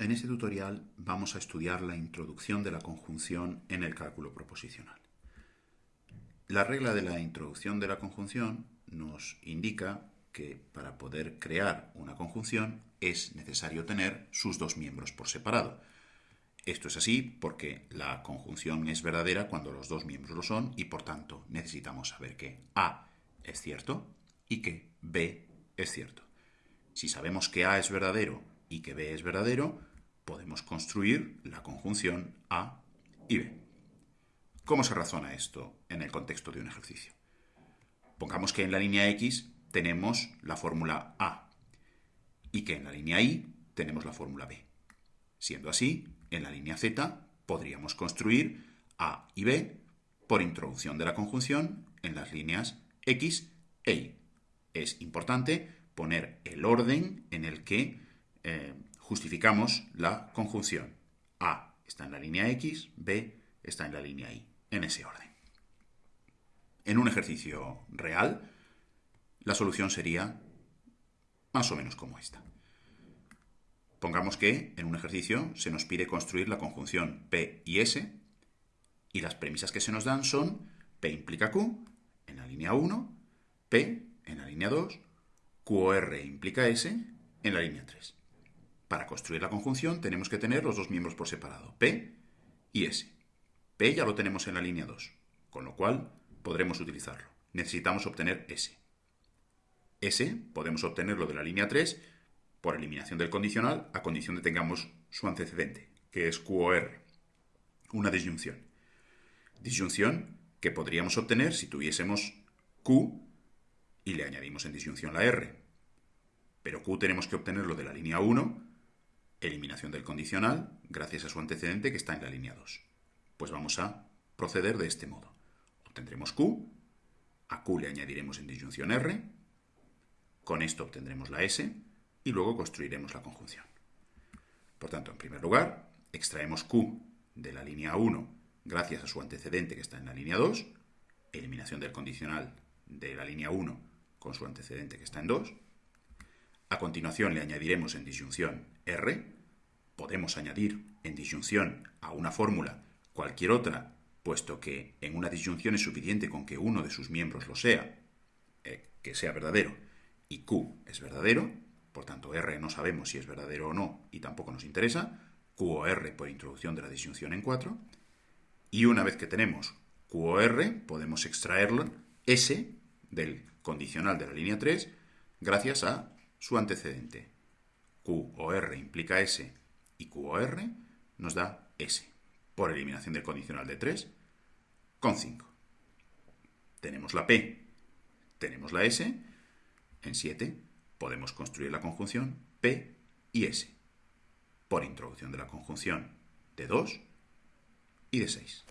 En este tutorial vamos a estudiar la introducción de la conjunción en el cálculo proposicional. La regla de la introducción de la conjunción nos indica que para poder crear una conjunción es necesario tener sus dos miembros por separado. Esto es así porque la conjunción es verdadera cuando los dos miembros lo son y por tanto necesitamos saber que A es cierto y que B es cierto. Si sabemos que A es verdadero y que B es verdadero, podemos construir la conjunción A y B. ¿Cómo se razona esto en el contexto de un ejercicio? Pongamos que en la línea X tenemos la fórmula A y que en la línea Y tenemos la fórmula B. Siendo así, en la línea Z podríamos construir A y B por introducción de la conjunción en las líneas X e Y. Es importante poner el orden en el que eh, justificamos la conjunción. A está en la línea X, B está en la línea Y, en ese orden. En un ejercicio real, la solución sería más o menos como esta. Pongamos que en un ejercicio se nos pide construir la conjunción P y S y las premisas que se nos dan son P implica Q en la línea 1, P en la línea 2, QR implica S en la línea 3. Para construir la conjunción tenemos que tener los dos miembros por separado, P y S. P ya lo tenemos en la línea 2, con lo cual podremos utilizarlo. Necesitamos obtener S. S podemos obtenerlo de la línea 3 por eliminación del condicional a condición de tengamos su antecedente, que es QOR, una disyunción. Disyunción que podríamos obtener si tuviésemos Q y le añadimos en disyunción la R. Pero Q tenemos que obtenerlo de la línea 1 eliminación del condicional gracias a su antecedente que está en la línea 2. Pues vamos a proceder de este modo. Obtendremos Q, a Q le añadiremos en disyunción R, con esto obtendremos la S y luego construiremos la conjunción. Por tanto, en primer lugar, extraemos Q de la línea 1 gracias a su antecedente que está en la línea 2, eliminación del condicional de la línea 1 con su antecedente que está en 2, a continuación le añadiremos en disyunción R. Podemos añadir en disyunción a una fórmula cualquier otra, puesto que en una disyunción es suficiente con que uno de sus miembros lo sea, eh, que sea verdadero, y Q es verdadero, por tanto R no sabemos si es verdadero o no y tampoco nos interesa, Q o R por introducción de la disyunción en 4, y una vez que tenemos Q o R, podemos extraerlo S del condicional de la línea 3 gracias a su antecedente. Q o R implica S y Q o R nos da S, por eliminación del condicional de 3, con 5. Tenemos la P, tenemos la S, en 7 podemos construir la conjunción P y S, por introducción de la conjunción de 2 y de 6.